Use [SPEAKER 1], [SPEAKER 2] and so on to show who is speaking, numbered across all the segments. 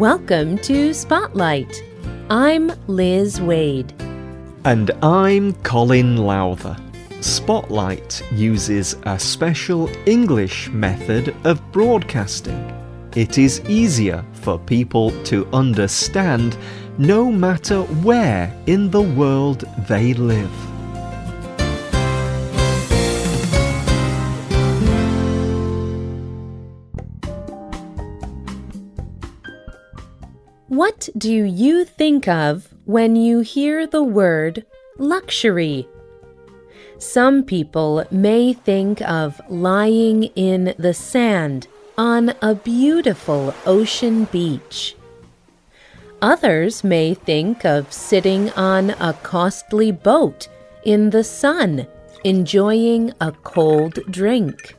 [SPEAKER 1] Welcome to Spotlight. I'm Liz Wade.
[SPEAKER 2] And I'm Colin Lowther. Spotlight uses a special English method of broadcasting. It is easier for people to understand no matter where in the world they live.
[SPEAKER 1] What do you think of when you hear the word luxury? Some people may think of lying in the sand on a beautiful ocean beach. Others may think of sitting on a costly boat in the sun, enjoying a cold drink.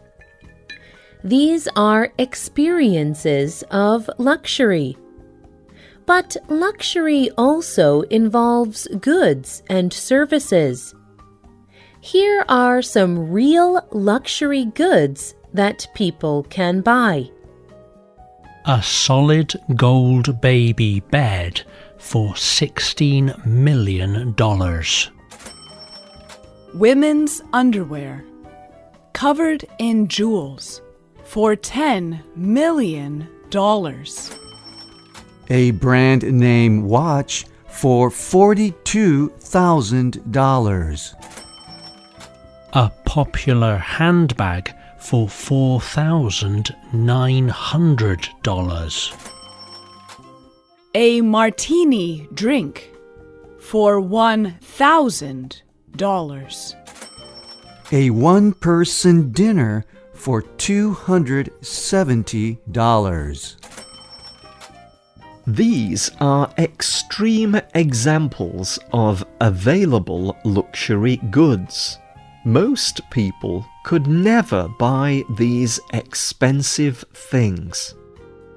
[SPEAKER 1] These are experiences of luxury. But luxury also involves goods and services. Here are some real luxury goods that people can buy.
[SPEAKER 3] A solid gold baby bed for $16 million.
[SPEAKER 4] Women's underwear covered in jewels for $10 million
[SPEAKER 5] a brand name watch for $42,000.
[SPEAKER 3] A popular handbag for $4,900.
[SPEAKER 4] A martini drink for $1,000.
[SPEAKER 5] A one person dinner for $270.
[SPEAKER 2] These are extreme examples of available luxury goods. Most people could never buy these expensive things.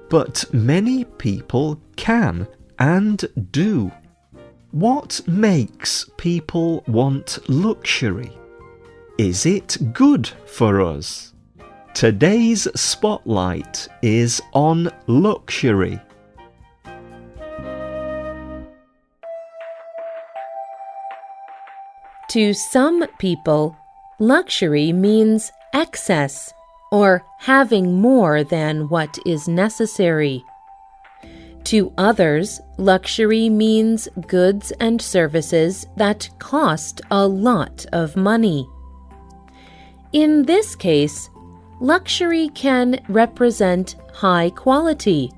[SPEAKER 2] But many people can and do. What makes people want luxury? Is it good for us? Today's spotlight is on luxury.
[SPEAKER 1] To some people, luxury means excess or having more than what is necessary. To others, luxury means goods and services that cost a lot of money. In this case, luxury can represent high quality,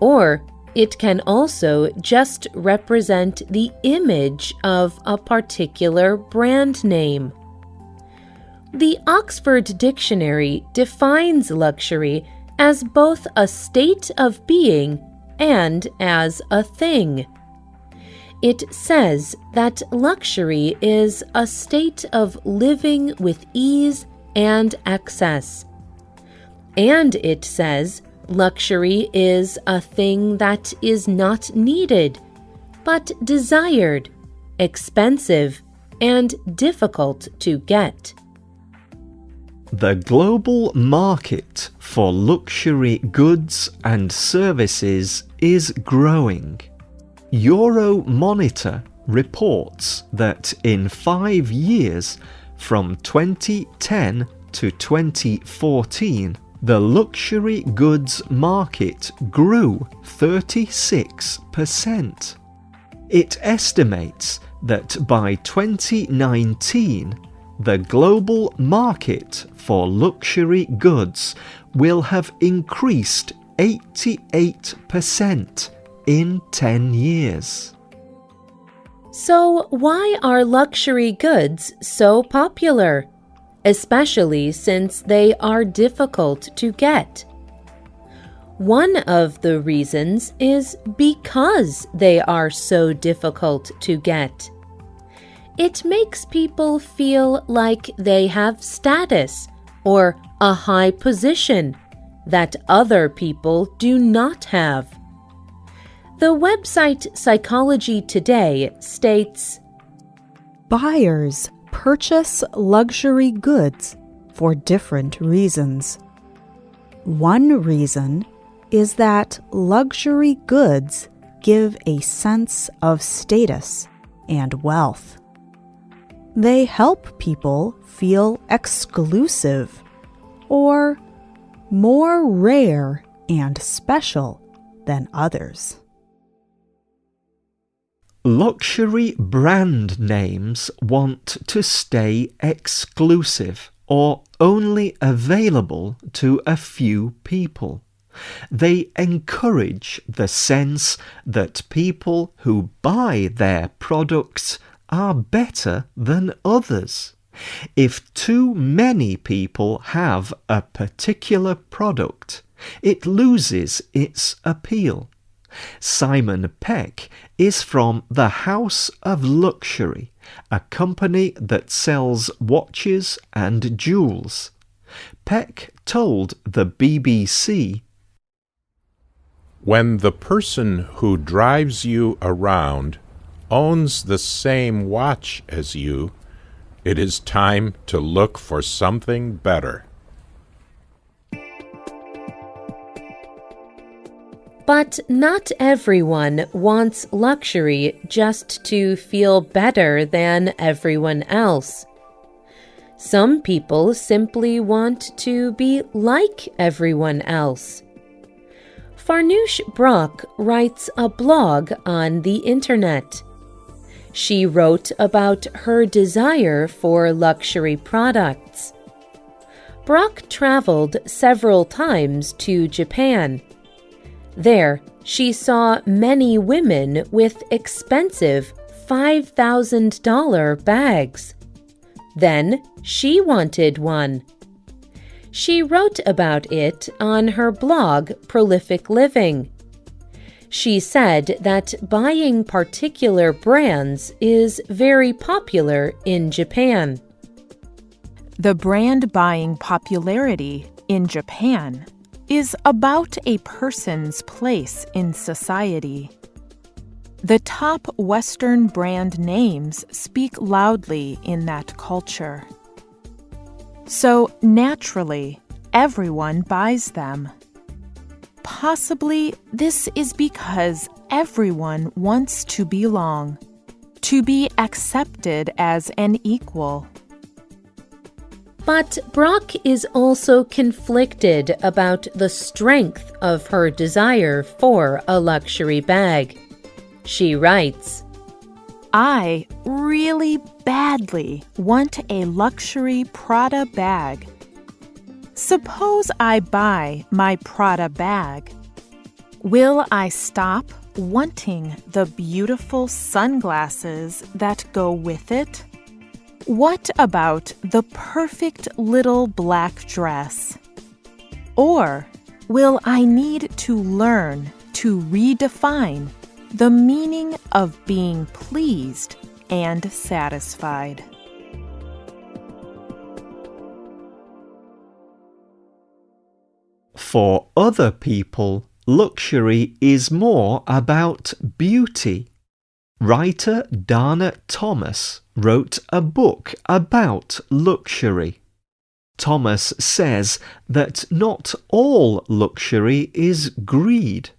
[SPEAKER 1] or it can also just represent the image of a particular brand name. The Oxford Dictionary defines luxury as both a state of being and as a thing. It says that luxury is a state of living with ease and excess. And it says Luxury is a thing that is not needed, but desired, expensive, and difficult to get.
[SPEAKER 2] The global market for luxury goods and services is growing. Euromonitor reports that in five years, from 2010 to 2014, the luxury goods market grew 36%. It estimates that by 2019, the global market for luxury goods will have increased 88% in 10 years.
[SPEAKER 1] So, why are luxury goods so popular? Especially since they are difficult to get. One of the reasons is because they are so difficult to get. It makes people feel like they have status or a high position that other people do not have. The website Psychology Today states
[SPEAKER 6] Buyers purchase luxury goods for different reasons. One reason is that luxury goods give a sense of status and wealth. They help people feel exclusive or more rare and special than others.
[SPEAKER 2] Luxury brand names want to stay exclusive or only available to a few people. They encourage the sense that people who buy their products are better than others. If too many people have a particular product, it loses its appeal. Simon Peck is from the House of Luxury, a company that sells watches and jewels. Peck told the BBC
[SPEAKER 7] When the person who drives you around owns the same watch as you, it is time to look for something better.
[SPEAKER 1] But not everyone wants luxury just to feel better than everyone else. Some people simply want to be like everyone else. Farnoosh Brock writes a blog on the internet. She wrote about her desire for luxury products. Brock traveled several times to Japan. There, she saw many women with expensive $5,000 bags. Then she wanted one. She wrote about it on her blog, Prolific Living. She said that buying particular brands is very popular in Japan.
[SPEAKER 8] The brand buying popularity in Japan is about a person's place in society. The top Western brand names speak loudly in that culture. So, naturally, everyone buys them. Possibly this is because everyone wants to belong, to be accepted as an equal.
[SPEAKER 1] But Brock is also conflicted about the strength of her desire for a luxury bag. She writes,
[SPEAKER 8] I really badly want a luxury Prada bag. Suppose I buy my Prada bag. Will I stop wanting the beautiful sunglasses that go with it? What about the perfect little black dress? Or will I need to learn to redefine the meaning of being pleased and satisfied?
[SPEAKER 2] For other people, luxury is more about beauty. Writer Dana Thomas wrote a book about luxury. Thomas says that not all luxury is greed.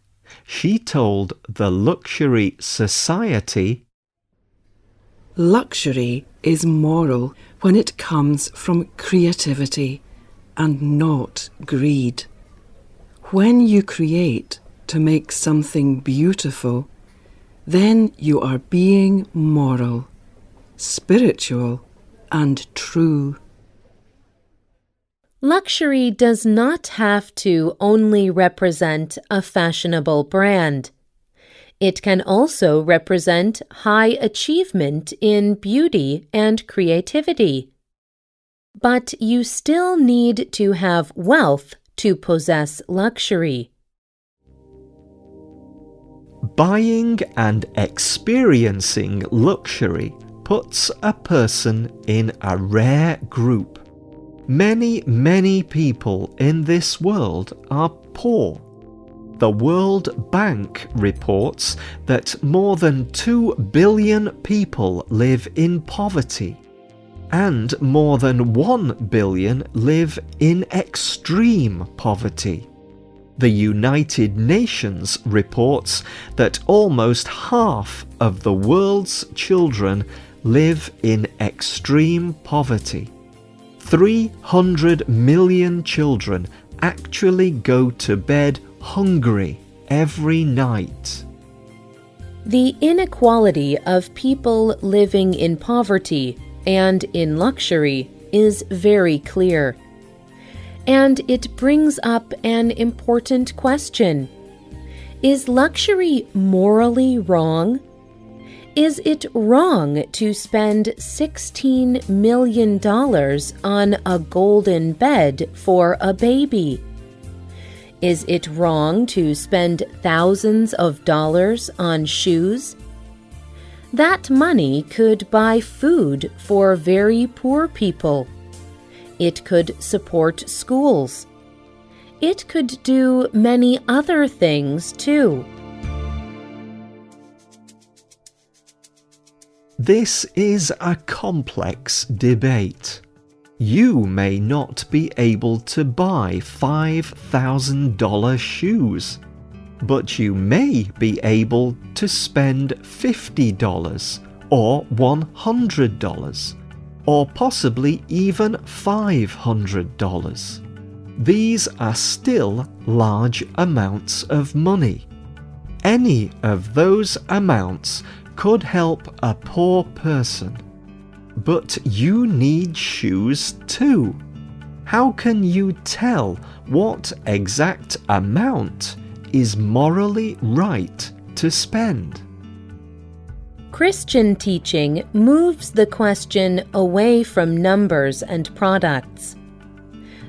[SPEAKER 2] She told the Luxury Society
[SPEAKER 9] Luxury is moral when it comes from creativity and not greed. When you create to make something beautiful, then you are being moral, spiritual, and true.
[SPEAKER 1] Luxury does not have to only represent a fashionable brand. It can also represent high achievement in beauty and creativity. But you still need to have wealth to possess luxury.
[SPEAKER 2] Buying and experiencing luxury puts a person in a rare group. Many, many people in this world are poor. The World Bank reports that more than 2 billion people live in poverty, and more than 1 billion live in extreme poverty. The United Nations reports that almost half of the world's children live in extreme poverty. 300 million children actually go to bed hungry every night.
[SPEAKER 1] The inequality of people living in poverty and in luxury is very clear. And it brings up an important question Is luxury morally wrong? Is it wrong to spend $16 million on a golden bed for a baby? Is it wrong to spend thousands of dollars on shoes? That money could buy food for very poor people. It could support schools. It could do many other things too.
[SPEAKER 2] This is a complex debate. You may not be able to buy $5,000 shoes, but you may be able to spend $50 or $100 or possibly even $500. These are still large amounts of money. Any of those amounts could help a poor person but you need shoes too. How can you tell what exact amount is morally right to spend?
[SPEAKER 1] Christian teaching moves the question away from numbers and products.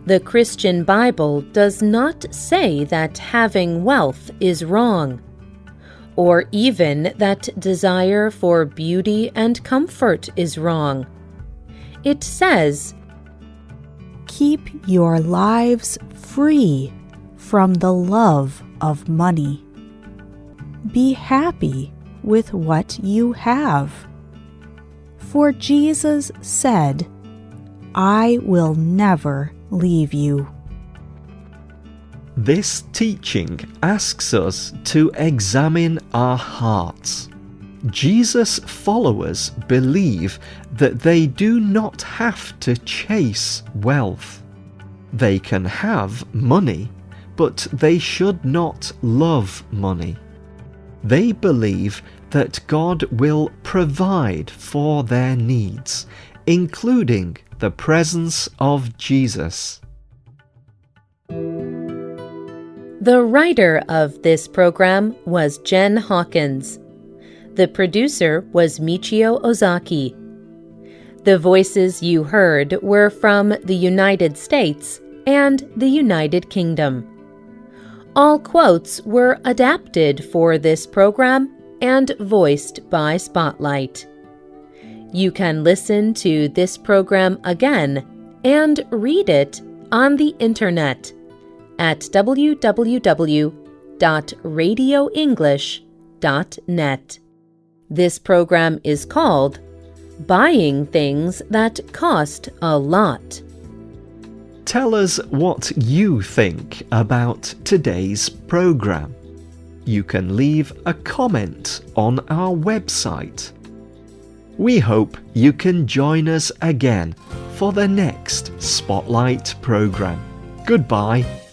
[SPEAKER 1] The Christian Bible does not say that having wealth is wrong or even that desire for beauty and comfort is wrong. It says,
[SPEAKER 6] Keep your lives free from the love of money. Be happy with what you have. For Jesus said, I will never leave you.
[SPEAKER 2] This teaching asks us to examine our hearts. Jesus' followers believe that they do not have to chase wealth. They can have money, but they should not love money. They believe that God will provide for their needs, including the presence of Jesus.
[SPEAKER 1] The writer of this program was Jen Hawkins. The producer was Michio Ozaki. The voices you heard were from the United States and the United Kingdom. All quotes were adapted for this program and voiced by Spotlight. You can listen to this program again and read it on the internet at www.radioenglish.net. This program is called Buying Things That Cost a Lot.
[SPEAKER 2] Tell us what you think about today's program. You can leave a comment on our website. We hope you can join us again for the next Spotlight program. Goodbye.